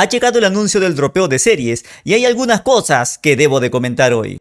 ha llegado el anuncio del dropeo de series y hay algunas cosas que debo de comentar hoy.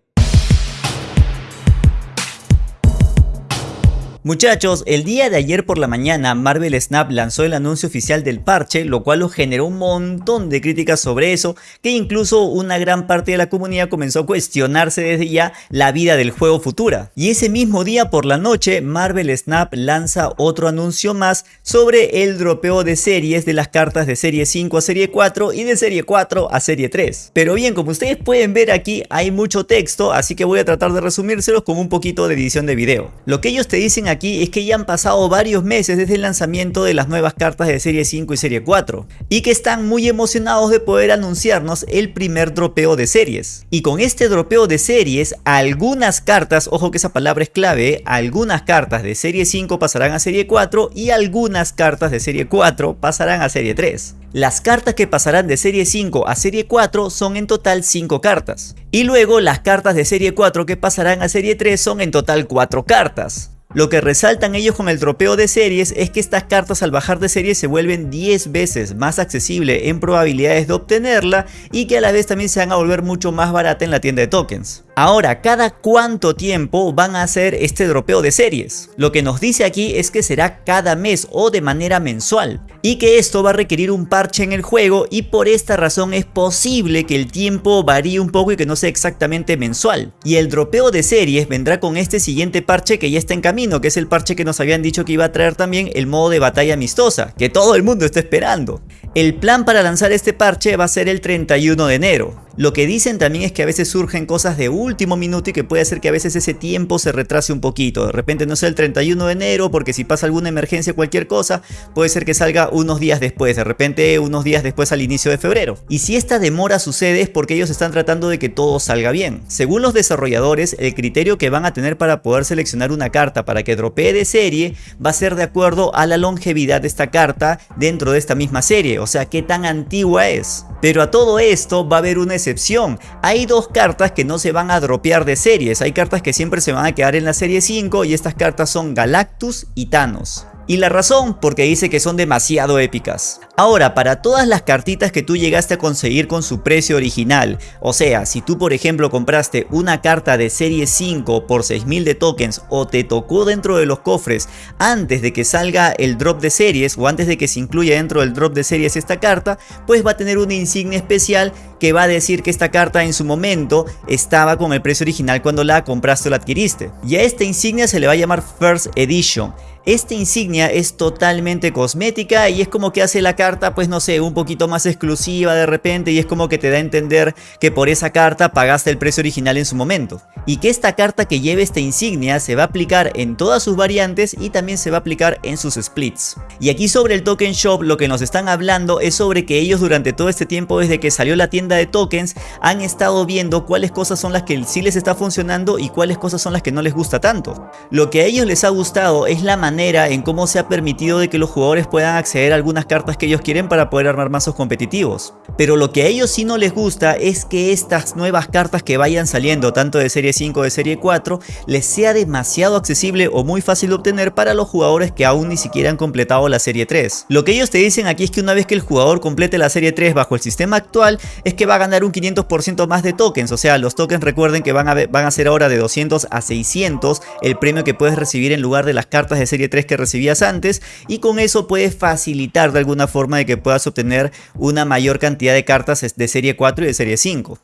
Muchachos, el día de ayer por la mañana Marvel Snap lanzó el anuncio oficial del parche, lo cual generó un montón de críticas sobre eso, que incluso una gran parte de la comunidad comenzó a cuestionarse desde ya la vida del juego futura. Y ese mismo día por la noche, Marvel Snap lanza otro anuncio más sobre el dropeo de series de las cartas de serie 5 a serie 4 y de serie 4 a serie 3. Pero bien, como ustedes pueden ver aquí hay mucho texto, así que voy a tratar de resumírselos con un poquito de edición de video. Lo que ellos te dicen aquí es que ya han pasado varios meses desde el lanzamiento de las nuevas cartas de serie 5 y serie 4 y que están muy emocionados de poder anunciarnos el primer dropeo de series. Y con este dropeo de series, algunas cartas, ojo que esa palabra es clave, algunas cartas de serie 5 pasarán a serie 4 y algunas cartas de serie 4 pasarán a serie 3. Las cartas que pasarán de serie 5 a serie 4 son en total 5 cartas. Y luego las cartas de serie 4 que pasarán a serie 3 son en total 4 cartas. Lo que resaltan ellos con el dropeo de series es que estas cartas al bajar de serie se vuelven 10 veces más accesible en probabilidades de obtenerla y que a la vez también se van a volver mucho más barata en la tienda de tokens. Ahora, ¿cada cuánto tiempo van a hacer este dropeo de series? Lo que nos dice aquí es que será cada mes o de manera mensual y que esto va a requerir un parche en el juego y por esta razón es posible que el tiempo varíe un poco y que no sea exactamente mensual. Y el dropeo de series vendrá con este siguiente parche que ya está en camino, que es el parche que nos habían dicho que iba a traer también el modo de batalla amistosa, que todo el mundo está esperando. El plan para lanzar este parche va a ser el 31 de enero. Lo que dicen también es que a veces surgen cosas de último minuto y que puede hacer que a veces ese tiempo se retrase un poquito. De repente no sea el 31 de enero porque si pasa alguna emergencia o cualquier cosa, puede ser que salga unos días después, de repente unos días después al inicio de febrero. Y si esta demora sucede es porque ellos están tratando de que todo salga bien. Según los desarrolladores, el criterio que van a tener para poder seleccionar una carta para que dropee de serie va a ser de acuerdo a la longevidad de esta carta dentro de esta misma serie, o sea, qué tan antigua es. Pero a todo esto va a haber una excepción. Hay dos cartas que no se van a dropear de series. Hay cartas que siempre se van a quedar en la serie 5 y estas cartas son Galactus y Thanos. Y la razón, porque dice que son demasiado épicas. Ahora, para todas las cartitas que tú llegaste a conseguir con su precio original, o sea, si tú por ejemplo compraste una carta de serie 5 por 6000 de tokens o te tocó dentro de los cofres antes de que salga el drop de series o antes de que se incluya dentro del drop de series esta carta, pues va a tener una insignia especial que va a decir que esta carta en su momento estaba con el precio original cuando la compraste o la adquiriste. Y a esta insignia se le va a llamar First Edition. Esta insignia es totalmente cosmética y es como que hace la carta, pues no sé, un poquito más exclusiva de repente y es como que te da a entender que por esa carta pagaste el precio original en su momento. Y que esta carta que lleve esta insignia se va a aplicar en todas sus variantes y también se va a aplicar en sus splits. Y aquí sobre el Token Shop lo que nos están hablando es sobre que ellos durante todo este tiempo desde que salió la tienda de tokens han estado viendo cuáles cosas son las que sí les está funcionando y cuáles cosas son las que no les gusta tanto. Lo que a ellos les ha gustado es la manera en cómo se ha permitido de que los jugadores puedan acceder a algunas cartas que ellos quieren para poder armar mazos competitivos. Pero lo que a ellos sí no les gusta es que estas nuevas cartas que vayan saliendo, tanto de serie 5 o de serie 4, les sea demasiado accesible o muy fácil de obtener para los jugadores que aún ni siquiera han completado la serie 3. Lo que ellos te dicen aquí es que una vez que el jugador complete la serie 3 bajo el sistema actual, es que va a ganar un 500% más de tokens, o sea, los tokens recuerden que van a, van a ser ahora de 200 a 600 el premio que puedes recibir en lugar de las cartas de serie 3 que recibías antes y con eso puedes facilitar de alguna forma de que puedas obtener una mayor cantidad de cartas de serie 4 y de serie 5.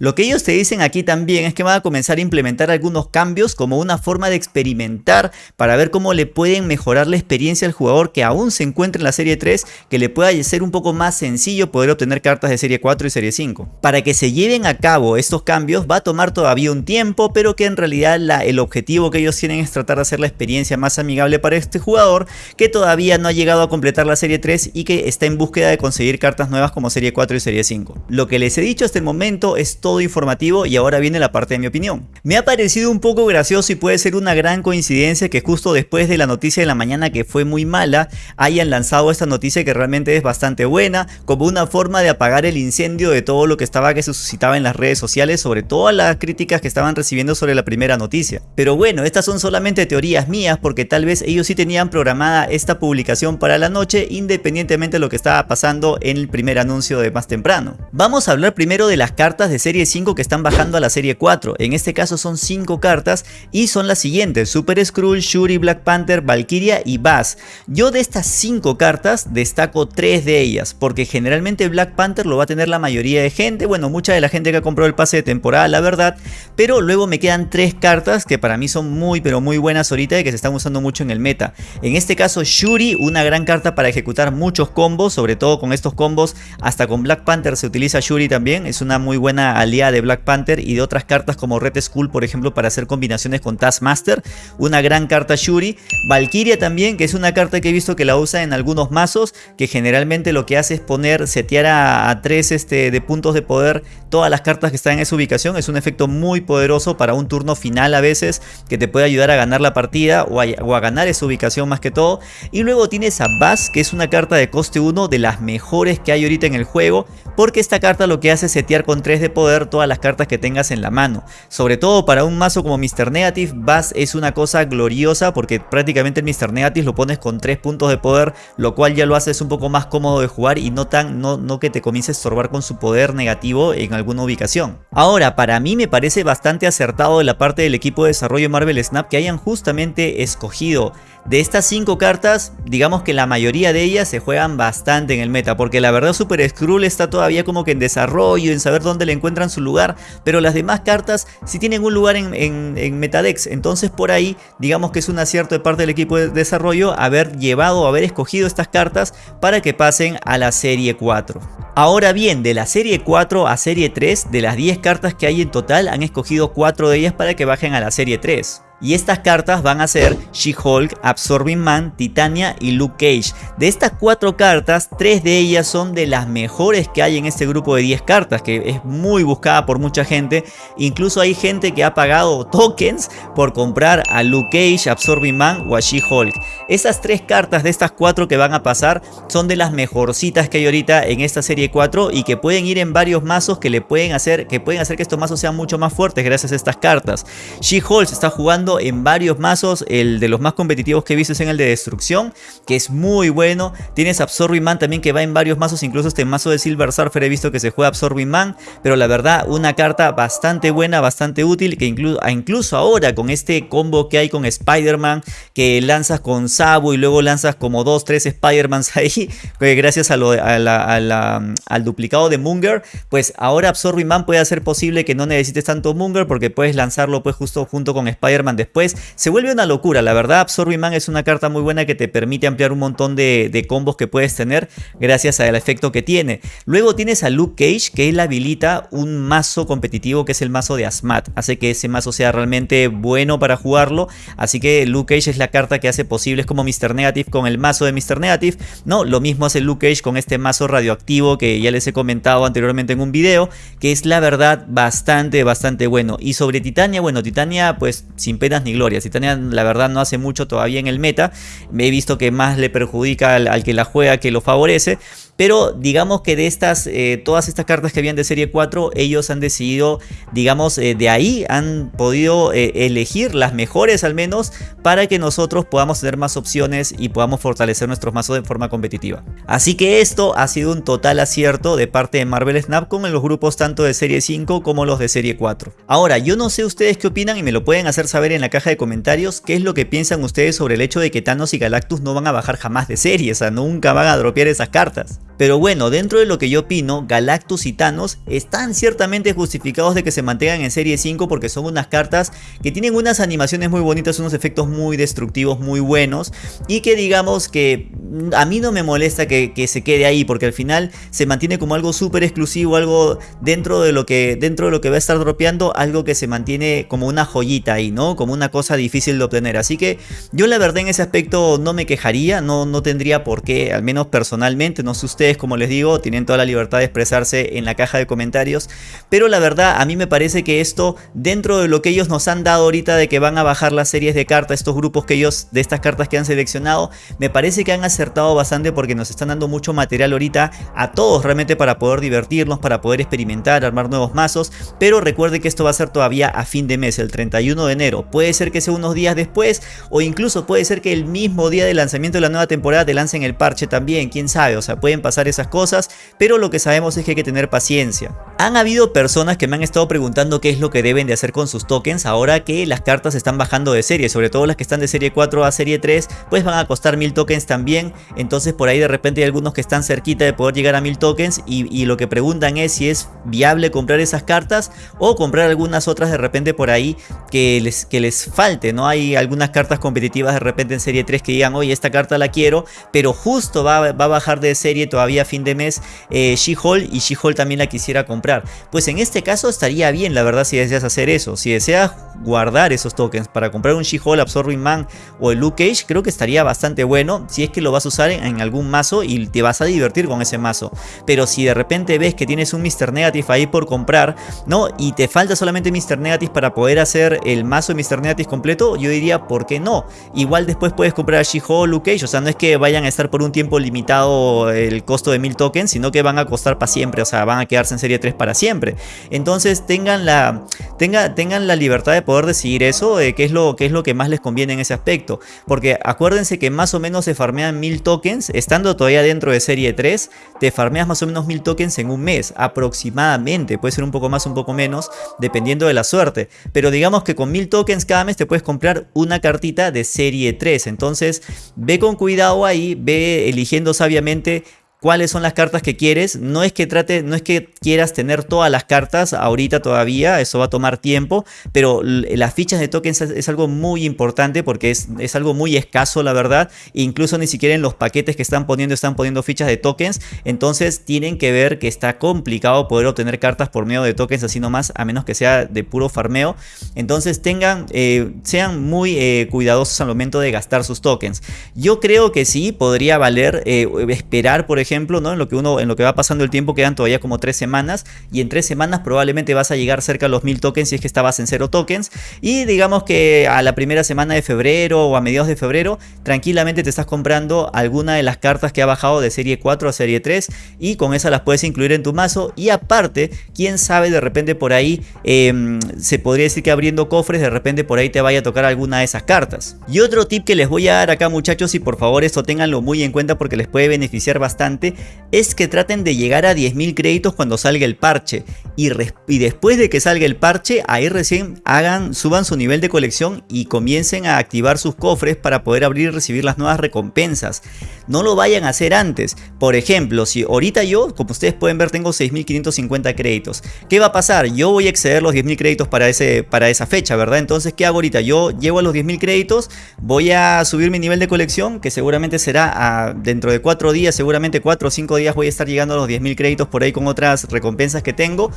Lo que ellos te dicen aquí también es que van a comenzar a implementar algunos cambios como una forma de experimentar para ver cómo le pueden mejorar la experiencia al jugador que aún se encuentra en la serie 3, que le pueda ser un poco más sencillo poder obtener cartas de serie 4 y serie 5. Para que se lleven a cabo estos cambios va a tomar todavía un tiempo, pero que en realidad el objetivo que ellos tienen es tratar de hacer la experiencia más amigable para este jugador que todavía no ha llegado a completar la serie 3 y que está en búsqueda de conseguir cartas nuevas como serie 4 y serie 5. Lo que les he dicho hasta el momento es todo informativo y ahora viene la parte de mi opinión. Me ha parecido un poco gracioso y puede ser una gran coincidencia que justo después de la noticia de la mañana que fue muy mala, hayan lanzado esta noticia que realmente es bastante buena, como una forma de apagar el incendio de todo lo que estaba que se suscitaba en las redes sociales, sobre todas las críticas que estaban recibiendo sobre la primera noticia. Pero bueno, estas son solamente teorías mías porque tal vez ellos sí tenían programada esta publicación para la noche independientemente de lo que estaba pasando en el primer anuncio de más temprano. Vamos a hablar primero de las cartas de serie 5 que están bajando a la serie 4. En este caso son 5 cartas y son las siguientes. Super Skrull, Shuri, Black Panther, Valkyria y Bass. Yo de estas 5 cartas destaco 3 de ellas porque generalmente Black Panther lo va a tener la mayoría de gente. Bueno, mucha de la gente que ha comprado el pase de temporada, la verdad. Pero luego me quedan 3 cartas que para mí son muy pero muy buenas ahorita y que se están usando mucho en el meta. En este caso Shuri, una gran carta para ejecutar muchos combos, sobre todo con estos combos, hasta con Black Panther se utiliza Shuri también, es una muy buena de Black Panther y de otras cartas como Red Skull por ejemplo para hacer combinaciones con Taskmaster, una gran carta Shuri, Valkyria también que es una carta que he visto que la usa en algunos mazos, que generalmente lo que hace es poner, setear a, 3 este, de puntos de poder todas las cartas que están en esa ubicación, es un efecto muy poderoso para un turno final a veces que te puede ayudar a ganar la partida o a, o a ganar esa ubicación más que todo, y luego tienes a Bass que es una carta de coste 1 de las mejores que hay ahorita en el juego, porque esta carta lo que hace es setear con 3 de poder todas las cartas que tengas en la mano. Sobre todo para un mazo como Mr. Negative, Bass es una cosa gloriosa porque prácticamente el Mr. Negative lo pones con 3 puntos de poder, lo cual ya lo haces un poco más cómodo de jugar y no, tan, no, no que te comience a estorbar con su poder negativo en alguna ubicación. Ahora, para mí me parece bastante acertado de la parte del equipo de desarrollo Marvel Snap que hayan justamente escogido de estas 5 cartas, digamos que la mayoría de ellas se juegan bastante en el meta, porque la verdad Super Skrull está todavía como que en desarrollo, en saber dónde le encuentran su lugar, pero las demás cartas sí tienen un lugar en, en, Metadex, entonces por ahí digamos que es un acierto de parte del equipo de desarrollo haber llevado, haber escogido estas cartas para que pasen a la serie 4. Ahora bien, de la serie 4 a serie 3, de las 10 cartas que hay en total, han escogido 4 de ellas para que bajen a la serie 3. Y estas cartas van a ser She-Hulk, Absorbing Man, Titania y Luke Cage. De estas cuatro cartas, tres de ellas son de las mejores que hay en este grupo de 10 cartas, que es muy buscada por mucha gente. Incluso hay gente que ha pagado tokens por comprar a Luke Cage, Absorbing Man o a She-Hulk. Esas tres cartas de estas cuatro que van a pasar son de las mejorcitas que hay ahorita en esta serie 4 y que pueden ir en varios mazos que le pueden hacer que pueden hacer que estos mazos sean mucho más fuertes gracias a estas cartas. She-Hulk está en varios mazos, el de los más competitivos que he visto es en el de destrucción, que es muy bueno. Tienes Absorbing Man también que va en varios mazos, incluso este mazo de Silver Surfer he visto que se juega Absorbing Man, pero la verdad una carta bastante buena, bastante útil, que incluso ahora con este combo que hay con Spider-Man, que lanzas con Sabo y luego lanzas como 2, 3 Spider-Mans ahí, gracias a al duplicado de Munger, pues ahora Absorbing Man puede hacer posible que no necesites tanto Munger porque puedes lanzarlo pues justo junto con Spider-Man después. Se vuelve una locura, la verdad Absorbing Man es una carta muy buena que te permite ampliar un montón de, combos que puedes tener gracias al efecto que tiene. Luego tienes a Luke Cage que él habilita un mazo competitivo que es el mazo de Asmat. Hace que ese mazo sea realmente bueno para jugarlo. Así que Luke Cage es la carta que hace posible, es como Mr. Negative con el mazo de Mr. Negative. No, lo mismo hace Luke Cage con este mazo radioactivo que ya les he comentado anteriormente en un video. Que es la verdad bastante, bastante bueno. Y sobre Titania, bueno, Titania pues sin ni glorias. Titania la verdad no hace mucho todavía en el meta. Me he visto que más le perjudica al, que la juega que lo favorece. Pero digamos que de estas, eh, todas estas cartas que habían de serie 4, ellos han decidido, digamos, eh, de ahí han podido eh, elegir las mejores al menos para que nosotros podamos tener más opciones y podamos fortalecer nuestros mazos de forma competitiva. Así que esto ha sido un total acierto de parte de Marvel Snap con los grupos tanto de serie 5 como los de serie 4. Ahora, yo no sé ustedes qué opinan y me lo pueden hacer saber en la caja de comentarios qué es lo que piensan ustedes sobre el hecho de que Thanos y Galactus no van a bajar jamás de serie, o sea, nunca van a dropear esas cartas. Pero bueno, dentro de lo que yo opino, Galactus y Thanos están ciertamente justificados de que se mantengan en serie 5 porque son unas cartas que tienen unas animaciones muy bonitas, unos efectos muy destructivos, muy buenos y que digamos que a mí no me molesta que, se quede ahí porque al final se mantiene como algo súper exclusivo, algo dentro de lo que dentro de lo que va a estar dropeando, algo que se mantiene como una joyita ahí, ¿no? Como una cosa difícil de obtener. Así que yo la verdad en ese aspecto no me quejaría, no, no tendría por qué, al menos personalmente, no sé ustedes como les digo, tienen toda la libertad de expresarse en la caja de comentarios. Pero la verdad, a mí me parece que esto, dentro de lo que ellos nos han dado ahorita de que van a bajar las series de cartas, estos grupos que ellos, de estas cartas que han seleccionado, me parece que han acertado bastante porque nos están dando mucho material ahorita a todos realmente para poder divertirnos, para poder experimentar, armar nuevos mazos. Pero recuerde que esto va a ser todavía a fin de mes, el 31 de enero. Puede ser que sea unos días después o incluso puede ser que el mismo día de lanzamiento de la nueva temporada te lancen el parche también, quién sabe, o sea, pueden pasar esas cosas, pero lo que sabemos es que hay que tener paciencia. Han habido personas que me han estado preguntando qué es lo que deben de hacer con sus tokens ahora que las cartas están bajando de serie, sobre todo las que están de serie 4 a serie 3, pues van a costar 1000 tokens también, entonces por ahí de repente hay algunos que están cerquita de poder llegar a 1000 tokens y, lo que preguntan es si es viable comprar esas cartas o comprar algunas otras de repente por ahí que les, que les falte, ¿no? Hay algunas cartas competitivas de repente en serie 3 que digan, oye, esta carta la quiero, pero justo va, va a bajar de serie todavía a fin de mes eh, She-Hulk y She-Hulk también la quisiera comprar. Pues en este caso estaría bien, la verdad, si deseas hacer eso. Si deseas guardar esos tokens para comprar un She-Hulk, Absorbing Man o el Luke Cage, creo que estaría bastante bueno si es que lo vas a usar en, algún mazo y te vas a divertir con ese mazo. Pero si de repente ves que tienes un Mr. Negative ahí por comprar, ¿no? Y te falta solamente Mr. Negative para poder hacer el mazo de Mr. Negative completo, yo diría, ¿por qué no? Igual después puedes comprar She-Hulk, Luke Cage, o sea, no es que vayan a estar por un tiempo limitado el costo de 1000 tokens, sino que van a costar para siempre, o sea, van a quedarse en serie 3 para siempre. Entonces tengan la, tenga, tengan la libertad de poder decidir eso, de qué es, lo, qué es lo que más les conviene en ese aspecto. Porque acuérdense que más o menos se farmean 1000 tokens, estando todavía dentro de serie 3, te farmeas más o menos 1000 tokens en un mes, aproximadamente, puede ser un poco más, un poco menos, dependiendo de la suerte. Pero digamos que con 1000 tokens cada mes te puedes comprar una cartita de serie 3, entonces ve con cuidado ahí, ve eligiendo sabiamente cuáles son las cartas que quieres. No es que trate, no es que quieras tener todas las cartas ahorita todavía, eso va a tomar tiempo, pero las fichas de tokens es, algo muy importante porque es, es, algo muy escaso la verdad. Incluso ni siquiera en los paquetes que están poniendo están poniendo fichas de tokens. Entonces tienen que ver que está complicado poder obtener cartas por medio de tokens así nomás, a menos que sea de puro farmeo. Entonces tengan, eh, sean muy eh, cuidadosos al momento de gastar sus tokens. Yo creo que sí, podría valer eh, esperar por ejemplo ejemplo, ¿no? En lo que uno, en lo que va pasando el tiempo quedan todavía como tres semanas y en tres semanas probablemente vas a llegar cerca a los mil tokens si es que estabas en cero tokens y digamos que a la primera semana de febrero o a mediados de febrero tranquilamente te estás comprando alguna de las cartas que ha bajado de serie 4 a serie 3 y con esas las puedes incluir en tu mazo y aparte, quién sabe de repente por ahí em, se podría decir que abriendo cofres de repente por ahí te vaya a tocar alguna de esas cartas. Y otro tip que les voy a dar acá muchachos y por favor esto tenganlo muy en cuenta porque les puede beneficiar bastante es que traten de llegar a 10.000 créditos cuando salga el parche y, después de que salga el parche ahí recién hagan, suban su nivel de colección y comiencen a activar sus cofres para poder abrir y recibir las nuevas recompensas. No lo vayan a hacer antes. Por ejemplo, si ahorita yo, como ustedes pueden ver, tengo 6.550 créditos. ¿Qué va a pasar? Yo voy a exceder los 10.000 créditos para, ese, para esa fecha, ¿verdad? Entonces, ¿qué hago ahorita? Yo llevo a los 10.000 créditos, voy a subir mi nivel de colección, que seguramente será dentro de 4 días, seguramente 4 o 5 días voy a estar llegando a los 10.000 créditos por ahí con otras recompensas que tengo.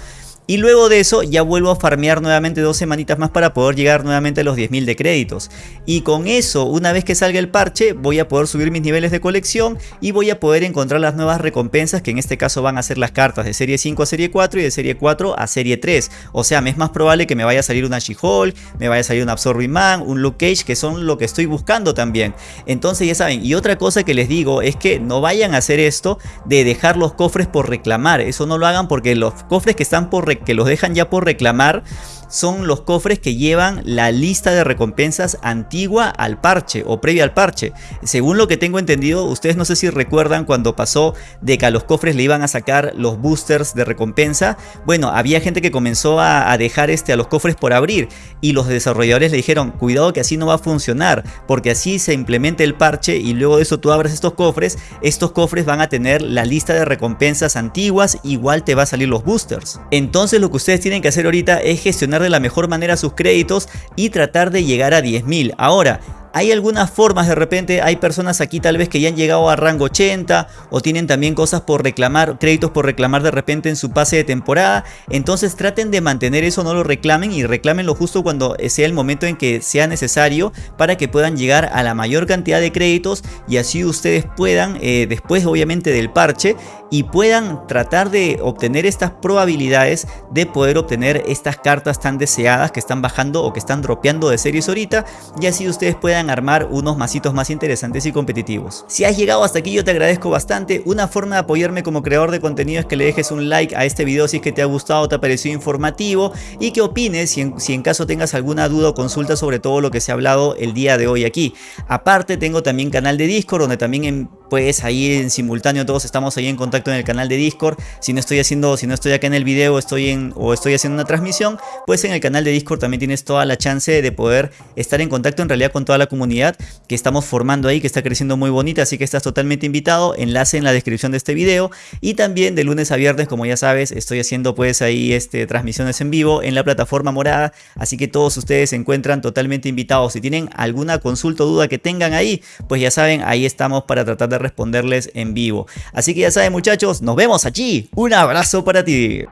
Y luego de eso ya vuelvo a farmear nuevamente dos semanitas más para poder llegar nuevamente a los 10.000 de créditos. Y con eso, una vez que salga el parche, voy a poder subir mis niveles de colección y voy a poder encontrar las nuevas recompensas que en este caso van a ser las cartas de serie 5 a serie 4 y de serie 4 a serie 3. O sea, me es más probable que me vaya a salir una She-Hulk, me vaya a salir un Absorbing Man, un Luke Cage, que son lo que estoy buscando también. Entonces ya saben, y otra cosa que les digo es que no vayan a hacer esto de dejar los cofres por reclamar. Eso no lo hagan porque los cofres que están por que los dejan ya por reclamar son los cofres que llevan la lista de recompensas antigua al parche o previa al parche. Según lo que tengo entendido, ustedes no sé si recuerdan cuando pasó de que a los cofres le iban a sacar los boosters de recompensa. Bueno, había gente que comenzó a, dejar este, a los cofres por abrir y los desarrolladores le dijeron, cuidado que así no va a funcionar, porque así se implementa el parche y luego de eso tú abres estos cofres, estos cofres van a tener la lista de recompensas antiguas, igual te va a salir los boosters. Entonces lo que ustedes tienen que hacer ahorita es gestionar de la mejor manera sus créditos y tratar de llegar a 10.000. Ahora, Hay algunas formas de repente, hay personas aquí tal vez que ya han llegado a rango 80 o tienen también cosas por reclamar, créditos por reclamar de repente en su pase de temporada. Entonces traten de mantener eso, no lo reclamen y reclámenlo justo cuando sea el momento en que sea necesario para que puedan llegar a la mayor cantidad de créditos y así ustedes puedan, eh, después obviamente del parche, y puedan tratar de obtener estas probabilidades de poder obtener estas cartas tan deseadas que están bajando o que están dropeando de series ahorita y así ustedes armar unos masitos más interesantes y competitivos. Si has llegado hasta aquí yo te agradezco bastante, una forma de apoyarme como creador de contenido es que le dejes un like a este video si es que te ha gustado, te ha parecido informativo y que opines si en, si en caso tengas alguna duda o consulta sobre todo lo que se ha hablado el día de hoy aquí. Aparte tengo también canal de Discord donde también en, pues ahí en simultáneo todos estamos ahí en contacto en el canal de Discord. Si no estoy haciendo, si no estoy acá en el video, estoy en o estoy haciendo una transmisión, pues en el canal de Discord también tienes toda la chance de poder estar en contacto en realidad con toda la comunidad que estamos formando ahí, que está creciendo muy bonita, así que estás totalmente invitado. Enlace en la descripción de este video y también de lunes a viernes, como ya sabes, estoy haciendo pues ahí este transmisiones en vivo en la plataforma morada, así que todos ustedes se encuentran totalmente invitados. Si tienen alguna consulta o duda que tengan ahí, pues ya saben, ahí estamos para tratar de responderles en vivo. Así que ya saben muchachos, nos vemos allí. Un abrazo para ti.